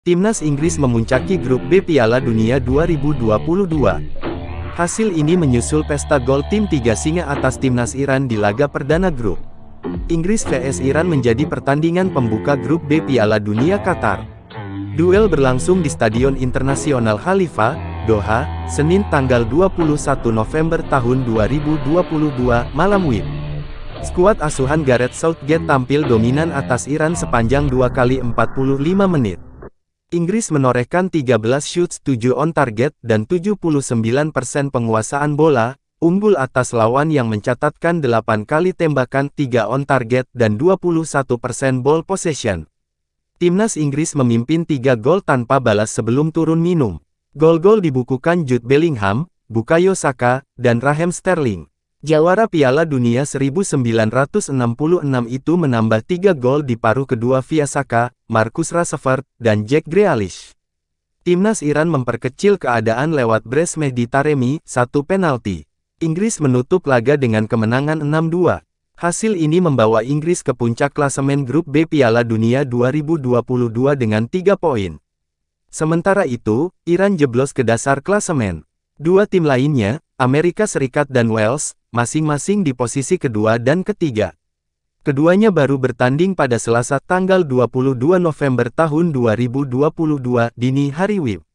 Timnas Inggris memuncaki grup B Piala Dunia 2022. Hasil ini menyusul pesta gol tim tiga singa atas timnas Iran di laga perdana grup. Inggris vs Iran menjadi pertandingan pembuka grup B Piala Dunia Qatar. Duel berlangsung di Stadion Internasional Khalifa, Doha, Senin tanggal 21 November tahun 2022, malam WIB. Skuad asuhan Gareth Southgate tampil dominan atas Iran sepanjang 2 kali 45 menit. Inggris menorehkan 13 shoots 7 on target dan 79% penguasaan bola, unggul atas lawan yang mencatatkan 8 kali tembakan 3 on target dan 21% ball possession. Timnas Inggris memimpin 3 gol tanpa balas sebelum turun minum. Gol-gol dibukukan Jude Bellingham, Bukayo Saka, dan Raheem Sterling. Jawara Piala Dunia 1966 itu menambah tiga gol di paruh kedua via Saka, Marcus Rashford, dan Jack Grealish. Timnas Iran memperkecil keadaan lewat Bres Mehdi Taremi, satu penalti. Inggris menutup laga dengan kemenangan 6-2. Hasil ini membawa Inggris ke puncak klasemen grup B Piala Dunia 2022 dengan tiga poin. Sementara itu, Iran jeblos ke dasar klasemen. Dua tim lainnya, Amerika Serikat dan Wales, masing-masing di posisi kedua dan ketiga. Keduanya baru bertanding pada Selasa tanggal 22 November tahun 2022 dini hari WIB.